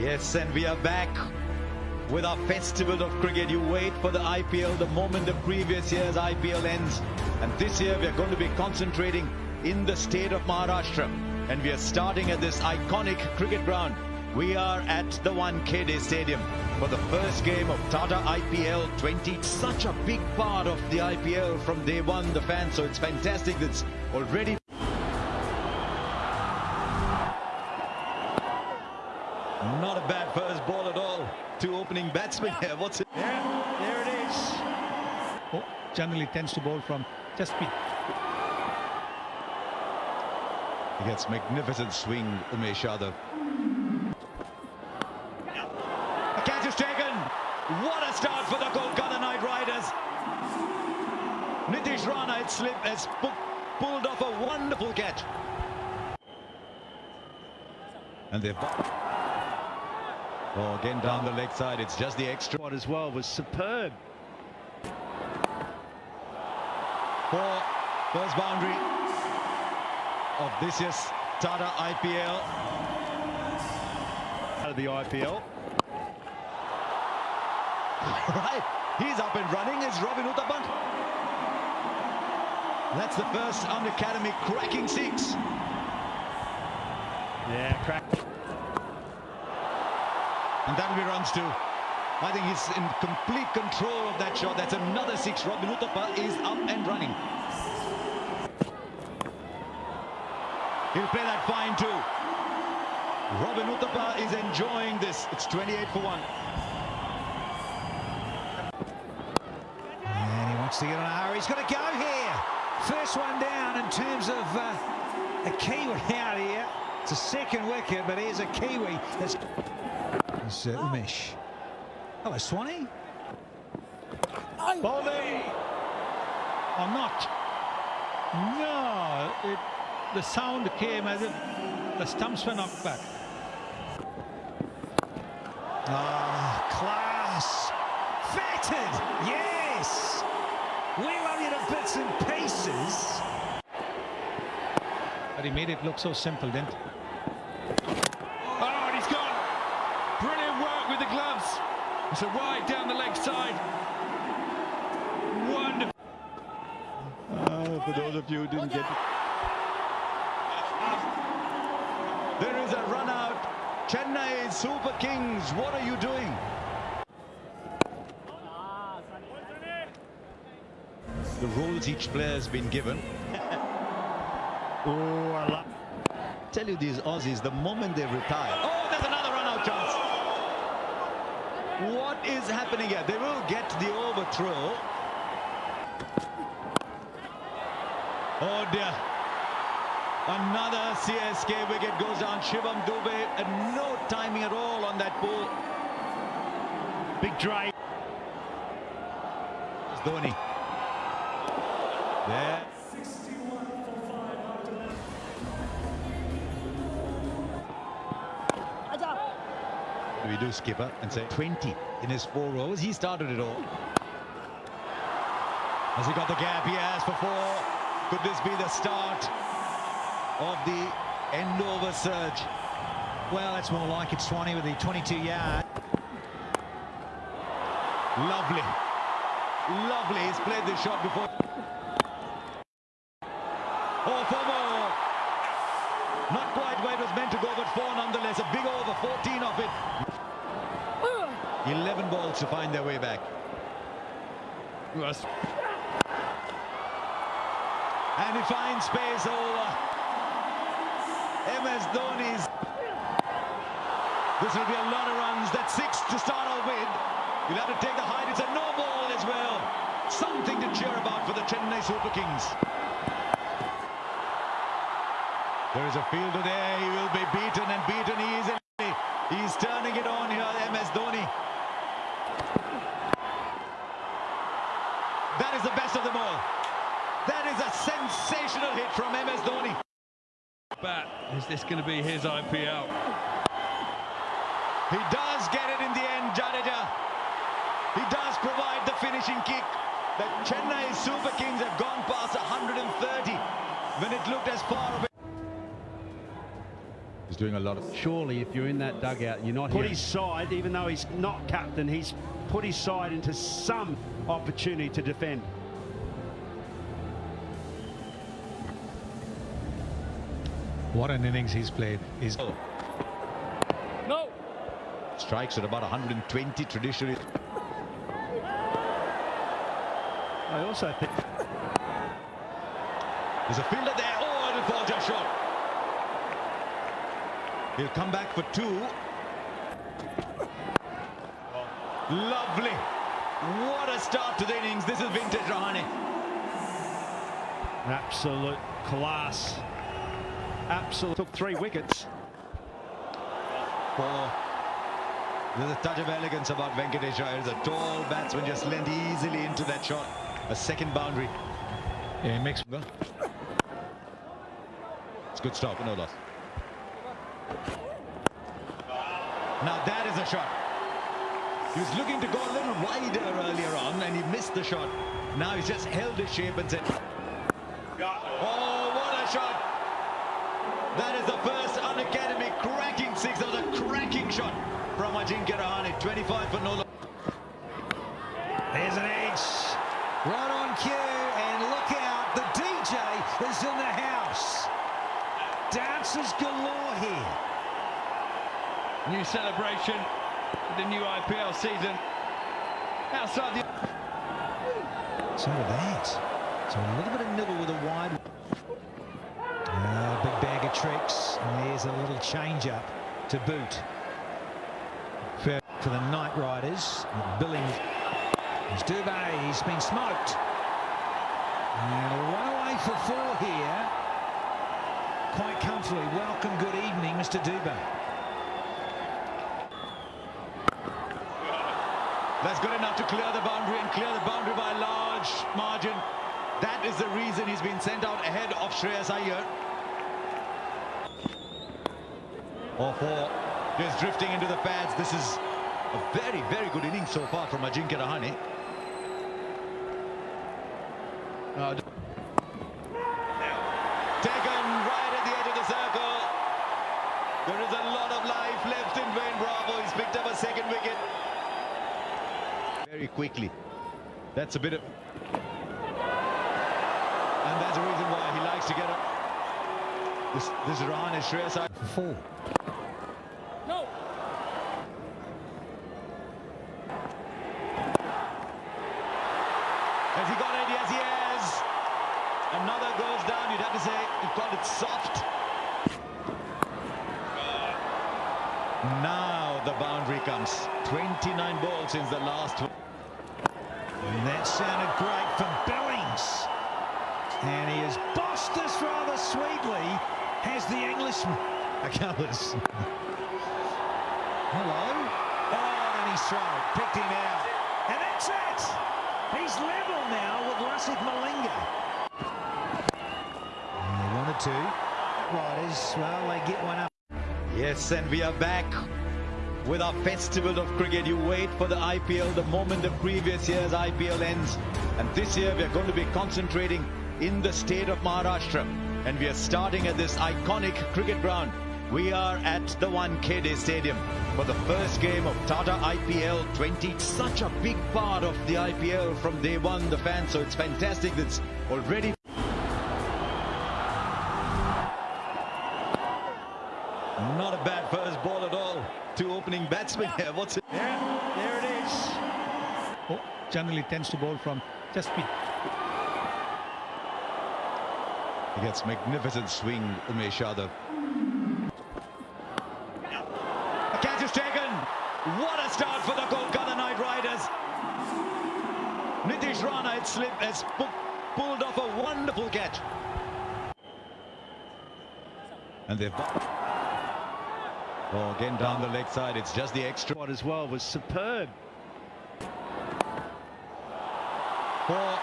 Yes, and we are back with our festival of cricket. You wait for the IPL the moment the previous year's IPL ends. And this year we are going to be concentrating in the state of Maharashtra. And we are starting at this iconic cricket ground. We are at the Wankhede Stadium for the first game of Tata IPL 20. Such a big part of the IPL from day one, the fans. So it's fantastic. It's already Not a bad first ball at all. Two opening batsmen here. What's it? There, there it is. Oh, generally tends to bowl from just be. He gets magnificent swing, Umesh Yadav. A catch is taken. What a start for the Kolkata Knight Riders. Nitish Rana had slipped, has pu pulled off a wonderful catch. And they've... Oh, again down the leg side. It's just the extra. one as well was superb. For first boundary of this year's Tata IPL. Out of the IPL. right, he's up and running. It's Robin Uthappa. That's the first unacademy cracking six. Yeah, crack. And then he runs too. I think he's in complete control of that shot. That's another six. Robin Uthappa is up and running. He'll play that fine too. Robin Uthappa is enjoying this. It's 28 for 1. And he wants to get on a hurry. He's got to go here. First one down in terms of uh, a Kiwi out here. It's a second wicket, but here's a Kiwi. That's uh, Umesh. Hello, Swanee. Bowling. Or not. No, it, the sound came as if the stumps were knocked back. Ah, class. Fatted. Yes. We love you to bits and pieces. But he made it look so simple, didn't he? Oh, and he's gone. Brilliant work with the gloves. It's a wide down the leg side. Wonderful. Uh, for those of you who didn't get it. There is a run out. Chennai Super Kings, what are you doing? The roles each player has been given. Oh, I love. Tell you these Aussies, the moment they retire. Oh, there's another run out chance. What is happening here? They will get the overthrow. Oh dear. Another CSK wicket goes down. Shivam Dube and no timing at all on that ball. Big drive. It's Dhoni. There. We do skipper and say 20 in his four overs? He started it all. Has he got the gap? He has for four. Could this be the start of the end over surge? Well, that's more like it, Swanee, with the 22 yard. Lovely. Lovely. He's played this shot before. Oh, four more. Not quite where it was meant to go, but four nonetheless. A big over, 14 of it. 11 balls to find their way back. And he finds space over MS Dhoni's. This will be a lot of runs. That's six to start off with. You'll have to take the height. It's a no ball as well. Something to cheer about for the Chennai Super Kings. There is a fielder there. He will be beaten and beaten easily. He's turning it on here, MS Dhoni. That is the best of them all. That is a sensational hit from MS Dhoni. Bat. Is this going to be his IPL? He does get it in the end, Jadeja. He does provide the finishing kick. The Chennai Super Kings have gone past 130 when it looked as far away. He's doing a lot of. Surely, if you're in that dugout, you're not put here. his side, even though he's not captain, he's put his side into some opportunity to defend. What an innings he's played. He's No. Strikes at about 120 traditionally. I also think There's a fielder there. Oh, and a ball just shot. He'll come back for two. Lovely. What a start to the innings. This is vintage Rahane. absolute class. Absolute took three wickets. Four. There's a touch of elegance about Venkatesh Iyer. The tall batsman just leant easily into that shot. A second boundary. yeah, he makes It's good stop, no loss. Now that is a shot. He was looking to go a little wider earlier on and he missed the shot. Now he's just held his shape and said, Oh, what a shot! That is the first unacademy cracking six. That was a cracking shot from Ajinkya Rahane. 25 for no loss. There's an edge. On cue. And look out. The DJ is in the house. Dancers galore here. New celebration for the new IPL season. Outside the... So that. So a little bit of nibble with a wide. Ah, big bag of tricks. And there's a little change up to boot. Fair for the Knight Riders. Billing. There's Dubé. He's been smoked. And run away for four here. Quite comfortably. Welcome, good evening, Mr. Dubé. That's good enough to clear the boundary and clear the boundary by a large margin. That is the reason he's been sent out ahead of Shreyas Iyer. Or four, just drifting into the pads. This is a very, very good innings so far from Ajinkya Rahane. Taken right at the edge of the circle. There is a lot of life left in Dwayne Bravo. He's picked up a second wicket. Very quickly. That's a bit of... And that's the reason why he likes to get up. This, this is Iyer. For four. No. Has he got it? Yes, he has. Another goes down. You'd have to say you called it soft. Now the boundary comes. 29 balls since the last one. And that sounded great from Billings. And he has bossed this rather sweetly, has the Englishman. Acalis. Hello. Oh, and he's thrown. Picked him out. And that's it. He's level now with Lasith Malinga. One or two. Riders, well, they get one up. Yes, and we are back with our festival of cricket. You wait for the IPL the moment the previous year's IPL ends. And this year we are going to be concentrating in the state of Maharashtra. And we are starting at this iconic cricket ground. We are at the Wankhede Stadium for the first game of Tata IPL 20. Such a big part of the IPL from day one, the fans. So it's fantastic. It's already Not a bad first ball at all. Two opening batsmen here. What's it? Yeah, there it is. oh, generally tends to bowl from just be He gets magnificent swing, Umesh Yadav. A catch is taken. What a start for the Kolkata Knight Riders. Nitish Rana had slipped, has pu- pulled off a wonderful catch. And they've... Oh, again down the leg side. It's just the extra. Spot as well was superb. for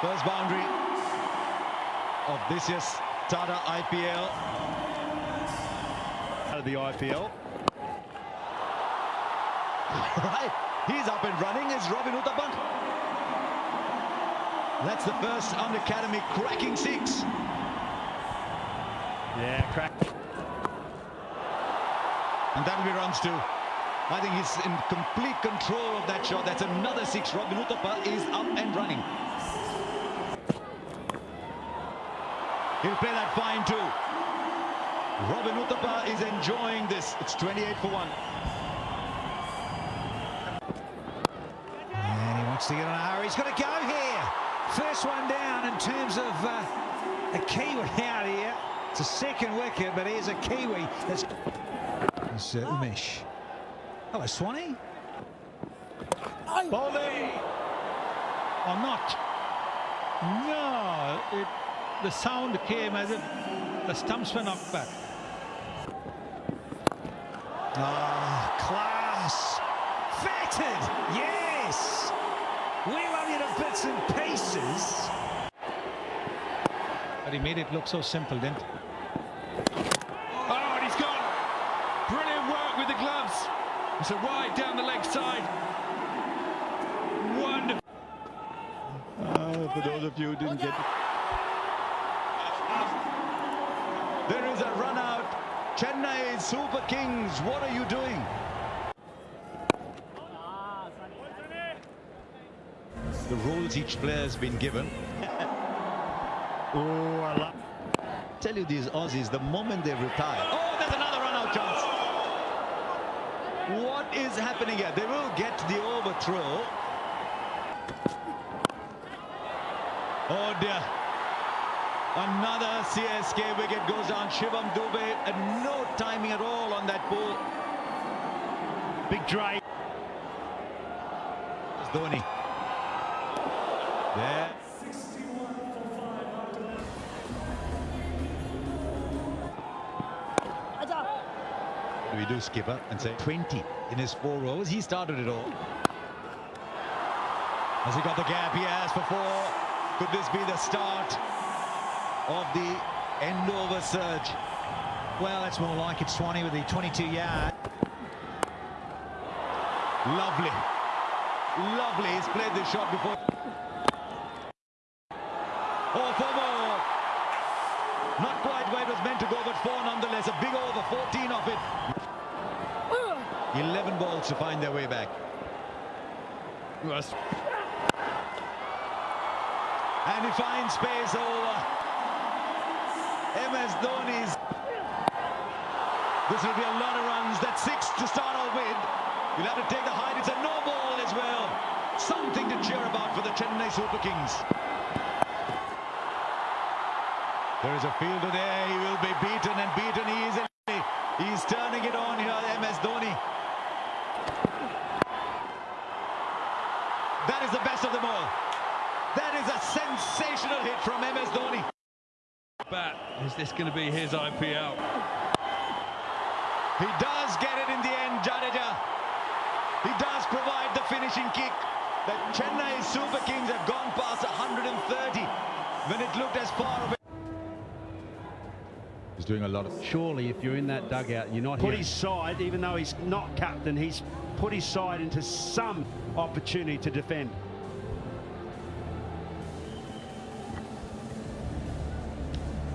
first boundary of this year's Tata IPL. Out of the IPL. Right, he's up and running is Robin Uthappa. That's the first unacademy cracking six. Yeah, crack. And that'll be runs too. I think he's in complete control of that shot. That's another six. Robin Uthappa is up and running. He'll play that fine too. Robin Uthappa is enjoying this. It's 28 for 1. And he wants to get on a hurry. He's got to go here. First one down in terms of uh, a Kiwi out here. It's a second wicket, but here's a Kiwi. That's it's, uh, Umesh. Hello, Swanee. Bowling or not? No, it, the sound came as if the stumps were knocked back. Ah, class. Fatted. Yes. We love you to bits and pieces. But he made it look so simple, didn't he? Oh, and he's gone. Brilliant work with the gloves. It's a wide down the leg side. Wonderful. Uh, for those of you who didn't get it. There is a run out. Chennai Super Kings, what are you doing? The roles each player has been given. Oh, I love. Tell you these Aussies, the moment they retire. Oh, there's another run out chance. What is happening here? They will get the overthrow. Oh dear. Another CSK wicket goes down. Shivam Dube, and no timing at all on that ball. Big Dre. It's Dhoni. There. We do skipper and say 20 in his four overs? He started it all. Has he got the gap? He has for four. Could this be the start of the end over surge? Well, that's more like it. Swanee with the 22 yard. Lovely. Lovely. He's played this shot before. Oh, four more. Not quite where it was meant to go, but four nonetheless. A big over, 14 of it. 11 balls to find their way back. And he finds space over MS Dhoni's. This will be a lot of runs. That's six to start off with. You'll have to take the height. It's a no ball as well. Something to cheer about for the Chennai Super Kings. There is a fielder there. He will be beaten and beaten easily. He's turning it on here, MS Dhoni. That is the best of them all. That is a sensational hit from MS Dhoni. Bat. Is this going to be his IPL? He does get it in the end, Jadeja. He does provide the finishing kick. The Chennai Super Kings have gone past 130 when it looked as far away. He's doing a lot of Surely, if you're in that dugout, and you're not Put here. his side, even though he's not captain, he's put his side into some opportunity to defend.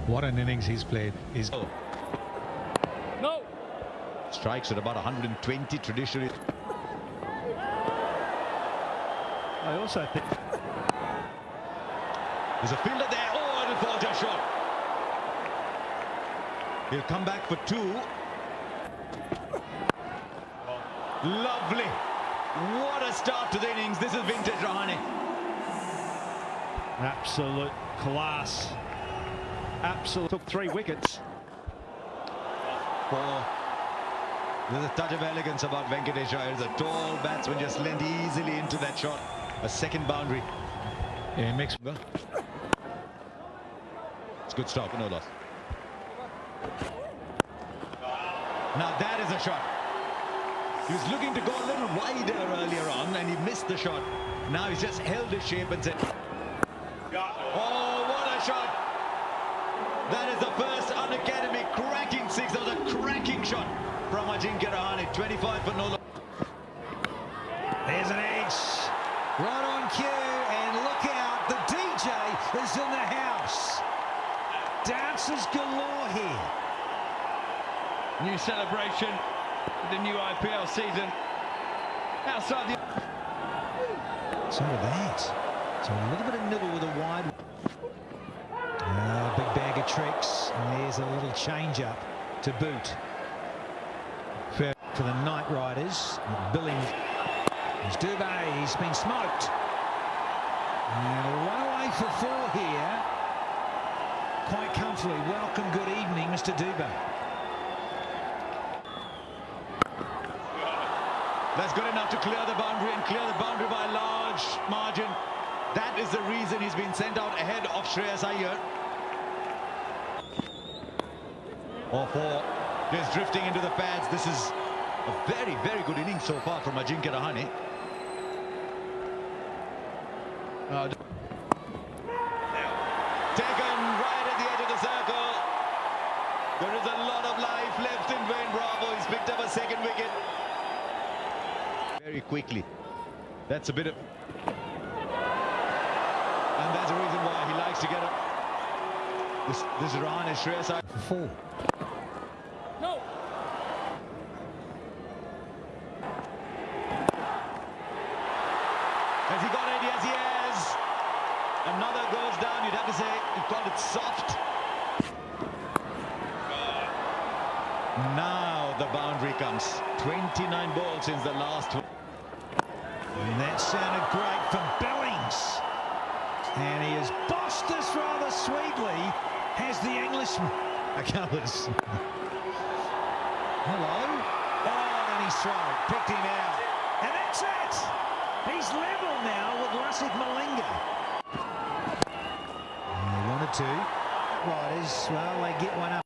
What an innings he's played. He's strikes at about 120 traditionally. I also think There's a fielder there. Oh, it'll fall just short. He'll come back for two. Lovely. What a start to the innings. This is vintage Rahane. absolute class. Absolute. Took three wickets. Four. There's a touch of elegance about Venkatesh Iyer. The tall batsman just leant easily into that shot. A second boundary. yeah, makes It's good stop, no loss. Now that is a shot. He was looking to go a little wider earlier on and he missed the shot. Now he's just held his shape and said, Oh, what a shot! That is the first unacademy cracking six. That was a cracking shot from Ajinkya Rahane. 25 for no loss. There's an edge. Right on cue. And look out. The DJ is in the house. Dancers galore here. New celebration. the new IPL season. Outside the So that. So a little bit of nibble with a wide. Ah, big bag of tricks. And there's a little change up to boot. Fair for the Knight Riders. Billing. There's Dubé. He's been smoked. And away for four here. Quite comfortably. Welcome, good evening, Mr. Dubé. That's good enough to clear the boundary and clear the boundary by a large margin. That is the reason he's been sent out ahead of Shreyas Iyer. Or for just drifting into the pads. This is a very, very good inning so far from Ajinkya Rahane. Uh, taken right at the edge of the circle. There is a lot of life left in Dwayne Bravo. He's picked up a second wicket very quickly. That's a bit of... And that's the reason why he likes to get up. This, this run is Shreyas. For four. Has he got it? Yes, he has. Another goes down. You'd have to say you called it soft. Now the boundary comes. 29 balls since the last one. And that sounded great from Billings. And he has bossed this rather sweetly. Has the Englishman. Colours. Hello. Oh, and he's thrown. Picked him out. And that's it. He's level now with Lasith Malinga. They wanted to. Riders, well, they get one up.